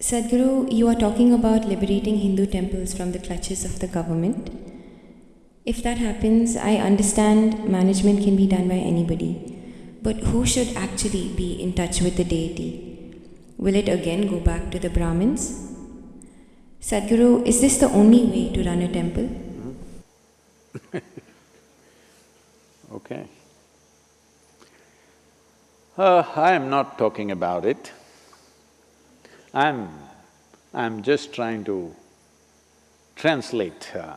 Sadhguru, you are talking about liberating Hindu temples from the clutches of the government. If that happens, I understand management can be done by anybody. But who should actually be in touch with the deity? Will it again go back to the Brahmins? Sadhguru, is this the only way to run a temple? okay. Uh, I am not talking about it. I'm… I'm just trying to translate uh,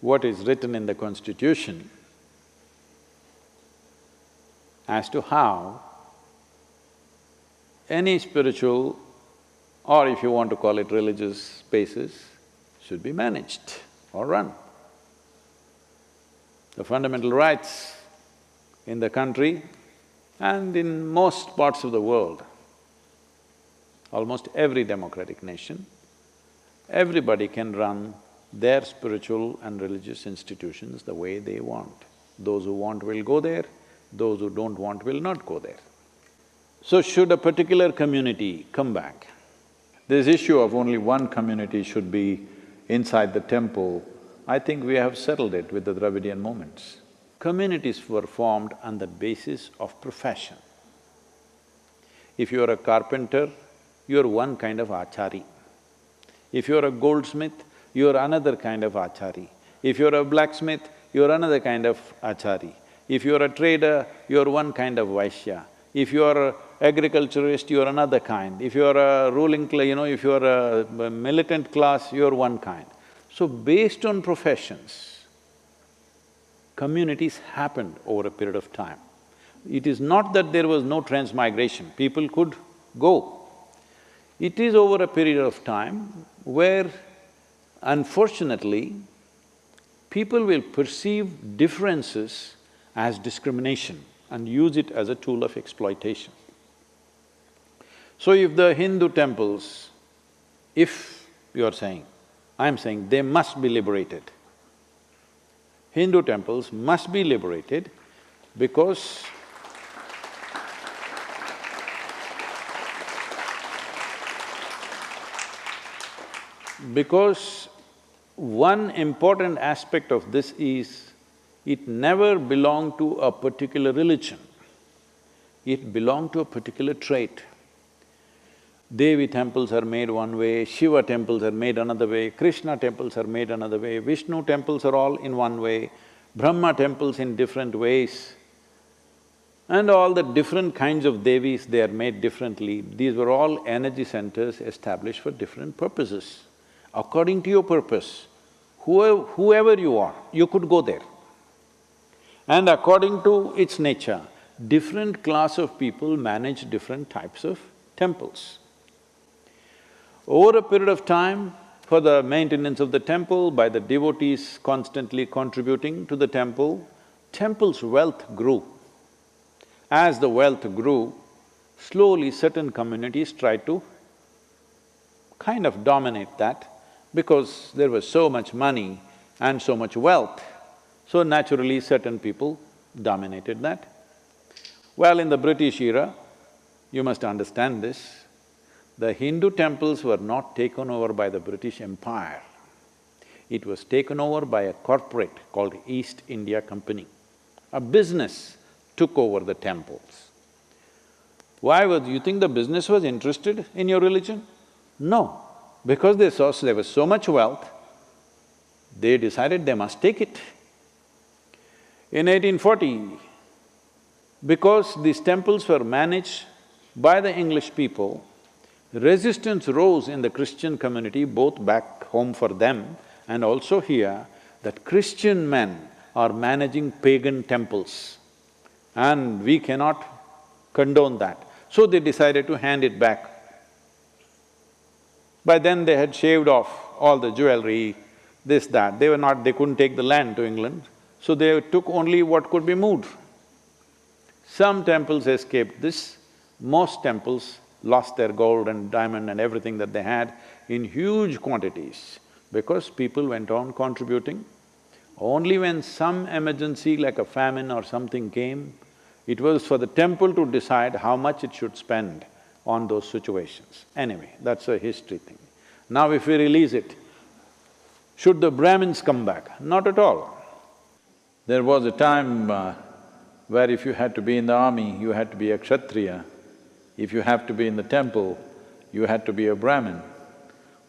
what is written in the constitution as to how any spiritual or if you want to call it religious spaces should be managed or run. The fundamental rights in the country and in most parts of the world almost every democratic nation, everybody can run their spiritual and religious institutions the way they want. Those who want will go there, those who don't want will not go there. So should a particular community come back, this issue of only one community should be inside the temple, I think we have settled it with the Dravidian movements. Communities were formed on the basis of profession. If you are a carpenter, you're one kind of achari. If you're a goldsmith, you're another kind of achari. If you're a blacksmith, you're another kind of achari. If you're a trader, you're one kind of Vaishya. If you're agriculturist, you're another kind. If you're a ruling, class, you know, if you're a militant class, you're one kind. So based on professions, communities happened over a period of time. It is not that there was no transmigration, people could go. It is over a period of time where unfortunately, people will perceive differences as discrimination and use it as a tool of exploitation. So if the Hindu temples, if you are saying, I'm saying they must be liberated. Hindu temples must be liberated because Because one important aspect of this is, it never belonged to a particular religion, it belonged to a particular trait. Devi temples are made one way, Shiva temples are made another way, Krishna temples are made another way, Vishnu temples are all in one way, Brahma temples in different ways. And all the different kinds of Devis, they are made differently. These were all energy centers established for different purposes according to your purpose, whoever, whoever you are, you could go there. And according to its nature, different class of people manage different types of temples. Over a period of time, for the maintenance of the temple, by the devotees constantly contributing to the temple, temple's wealth grew. As the wealth grew, slowly certain communities tried to kind of dominate that because there was so much money and so much wealth, so naturally certain people dominated that. Well, in the British era, you must understand this, the Hindu temples were not taken over by the British Empire. It was taken over by a corporate called East India Company. A business took over the temples. Why was… you think the business was interested in your religion? No. Because they saw there was so much wealth, they decided they must take it. In 1840, because these temples were managed by the English people, resistance rose in the Christian community, both back home for them and also here, that Christian men are managing pagan temples and we cannot condone that. So they decided to hand it back by then they had shaved off all the jewelry, this, that, they were not… they couldn't take the land to England, so they took only what could be moved. Some temples escaped this, most temples lost their gold and diamond and everything that they had in huge quantities because people went on contributing. Only when some emergency like a famine or something came, it was for the temple to decide how much it should spend on those situations. Anyway, that's a history thing. Now if we release it, should the Brahmins come back? Not at all. There was a time uh, where if you had to be in the army, you had to be a Kshatriya. If you have to be in the temple, you had to be a Brahmin.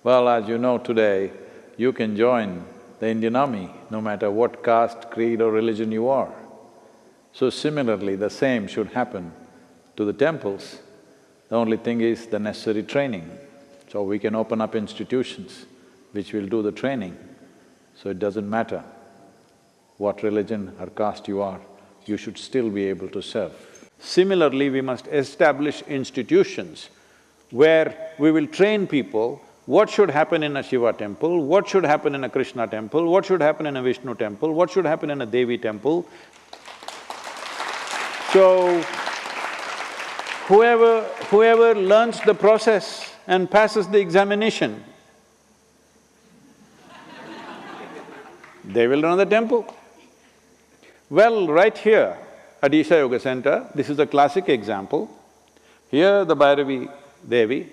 Well, as you know today, you can join the Indian army no matter what caste, creed or religion you are. So similarly, the same should happen to the temples. The only thing is the necessary training. So we can open up institutions which will do the training. So it doesn't matter what religion or caste you are, you should still be able to serve. Similarly, we must establish institutions where we will train people what should happen in a Shiva temple, what should happen in a Krishna temple, what should happen in a Vishnu temple, what should happen in a Devi temple. So, whoever… whoever learns the process and passes the examination, they will run the temple. Well, right here at Isha Yoga Center, this is a classic example. Here the Bhairavi Devi,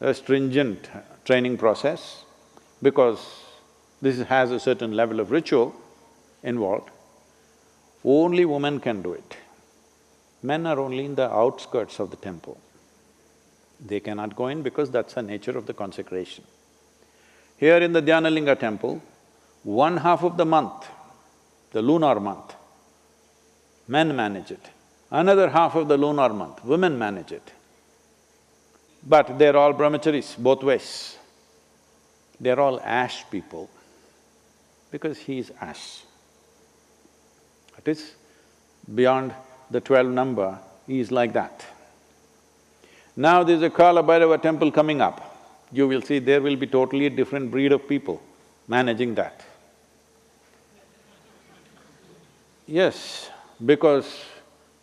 a stringent training process, because this has a certain level of ritual involved, only women can do it. Men are only in the outskirts of the temple. They cannot go in because that's the nature of the consecration. Here in the Dhyanalinga temple, one half of the month, the lunar month, men manage it. Another half of the lunar month, women manage it. But they're all brahmacharis, both ways. They're all ash people, because he is ash. It is beyond the twelve number, is like that. Now there's a Kala Bhairava temple coming up. You will see there will be totally a different breed of people managing that. Yes, because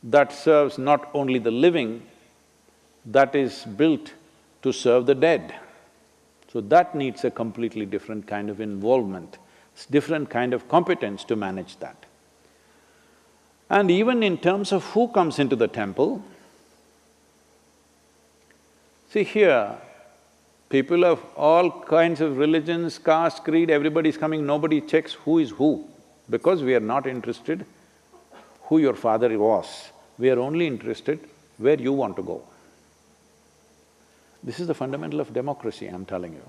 that serves not only the living, that is built to serve the dead. So that needs a completely different kind of involvement, different kind of competence to manage that. And even in terms of who comes into the temple, see here, people of all kinds of religions, caste, creed, everybody is coming, nobody checks who is who, because we are not interested who your father was. We are only interested where you want to go. This is the fundamental of democracy, I'm telling you.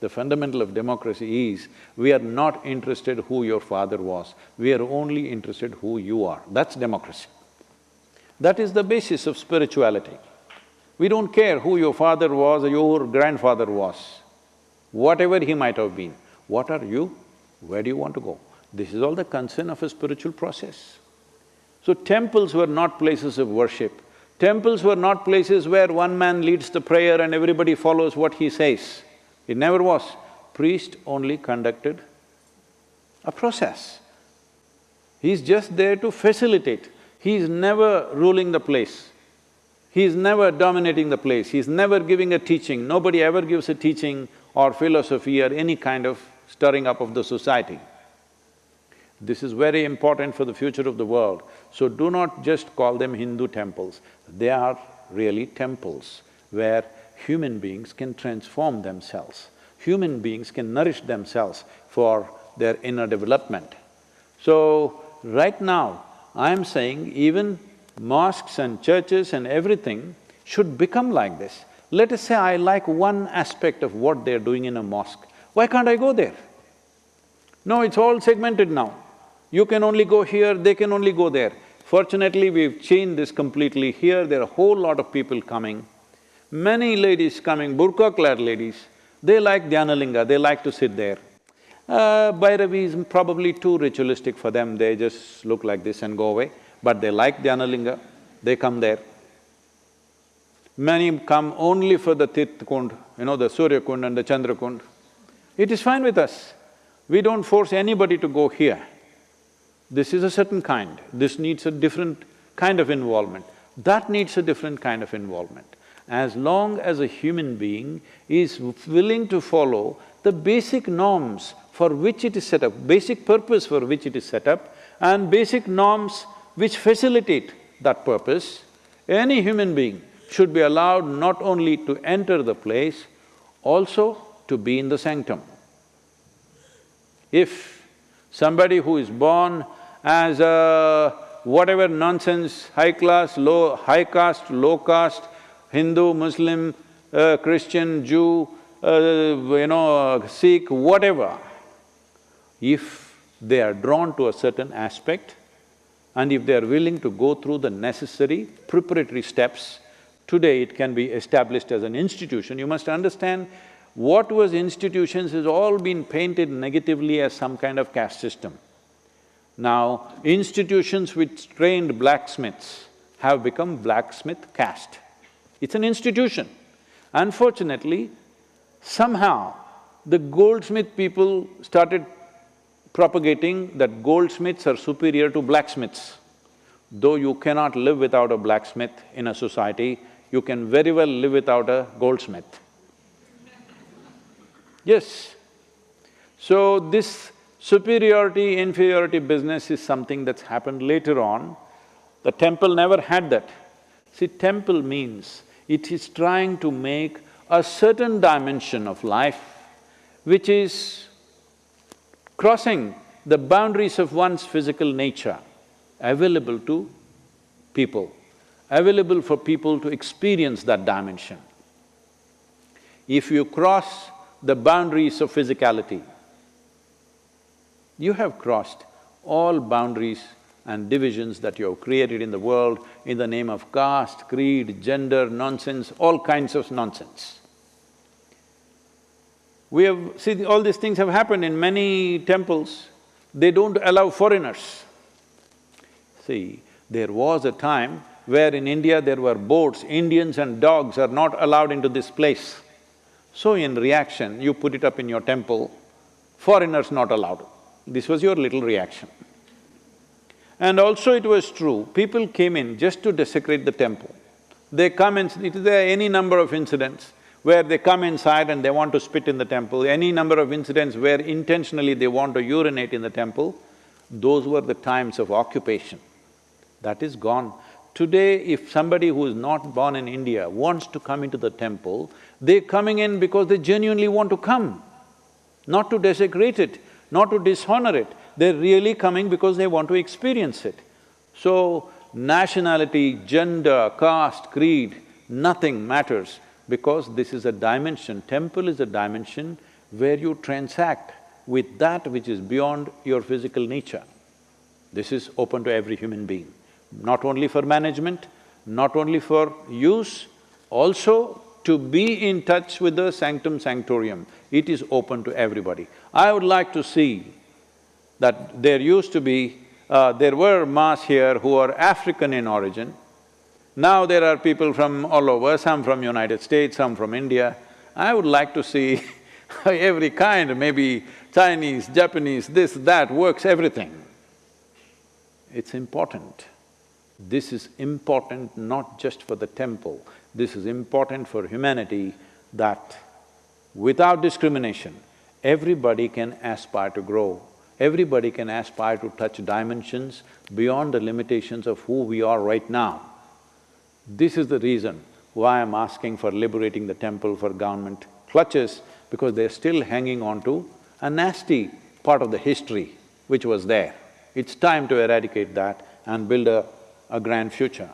The fundamental of democracy is, we are not interested who your father was, we are only interested who you are. That's democracy. That is the basis of spirituality. We don't care who your father was or your grandfather was, whatever he might have been. What are you? Where do you want to go? This is all the concern of a spiritual process. So temples were not places of worship. Temples were not places where one man leads the prayer and everybody follows what he says. It never was. Priest only conducted a process. He's just there to facilitate. He's never ruling the place. He's never dominating the place, he's never giving a teaching. Nobody ever gives a teaching or philosophy or any kind of stirring up of the society. This is very important for the future of the world. So do not just call them Hindu temples, they are really temples where human beings can transform themselves. Human beings can nourish themselves for their inner development. So, right now, I am saying even mosques and churches and everything should become like this. Let us say I like one aspect of what they're doing in a mosque, why can't I go there? No, it's all segmented now. You can only go here, they can only go there. Fortunately, we've changed this completely. Here, there are a whole lot of people coming. Many ladies coming, burqa-clad ladies, they like Dhyanalinga, they like to sit there. Uh, Bhairavi is probably too ritualistic for them, they just look like this and go away. But they like Dhyanalinga, they come there. Many come only for the Tirth Kund, you know, the Surya Kund and the Chandra Kund. It is fine with us. We don't force anybody to go here. This is a certain kind, this needs a different kind of involvement, that needs a different kind of involvement. As long as a human being is willing to follow the basic norms for which it is set up, basic purpose for which it is set up, and basic norms which facilitate that purpose, any human being should be allowed not only to enter the place, also to be in the sanctum. If somebody who is born as a whatever nonsense, high class, low… high caste, low caste, Hindu, Muslim, uh, Christian, Jew, uh, you know, Sikh, whatever, if they are drawn to a certain aspect and if they are willing to go through the necessary preparatory steps, today it can be established as an institution. You must understand, what was institutions has all been painted negatively as some kind of caste system. Now, institutions which trained blacksmiths have become blacksmith caste. It's an institution. Unfortunately, somehow the goldsmith people started propagating that goldsmiths are superior to blacksmiths. Though you cannot live without a blacksmith in a society, you can very well live without a goldsmith. Yes. So this superiority, inferiority business is something that's happened later on. The temple never had that. See, temple means it is trying to make a certain dimension of life which is crossing the boundaries of one's physical nature available to people, available for people to experience that dimension. If you cross the boundaries of physicality, you have crossed all boundaries and divisions that you have created in the world in the name of caste, creed, gender, nonsense, all kinds of nonsense. We have… see, all these things have happened in many temples, they don't allow foreigners. See, there was a time where in India there were boats, Indians and dogs are not allowed into this place. So in reaction, you put it up in your temple, foreigners not allowed. This was your little reaction. And also it was true, people came in just to desecrate the temple. They come is there any number of incidents where they come inside and they want to spit in the temple, any number of incidents where intentionally they want to urinate in the temple, those were the times of occupation. That is gone. Today, if somebody who is not born in India wants to come into the temple, they're coming in because they genuinely want to come, not to desecrate it, not to dishonor it. They're really coming because they want to experience it. So, nationality, gender, caste, creed, nothing matters because this is a dimension, temple is a dimension where you transact with that which is beyond your physical nature. This is open to every human being, not only for management, not only for use, also to be in touch with the sanctum sanctorium, it is open to everybody. I would like to see that there used to be… Uh, there were mass here who are African in origin, now there are people from all over, some from United States, some from India. I would like to see every kind, maybe Chinese, Japanese, this, that, works, everything. It's important. This is important not just for the temple, this is important for humanity that without discrimination, everybody can aspire to grow, everybody can aspire to touch dimensions beyond the limitations of who we are right now. This is the reason why I'm asking for liberating the temple for government clutches, because they're still hanging on to a nasty part of the history which was there. It's time to eradicate that and build a, a grand future.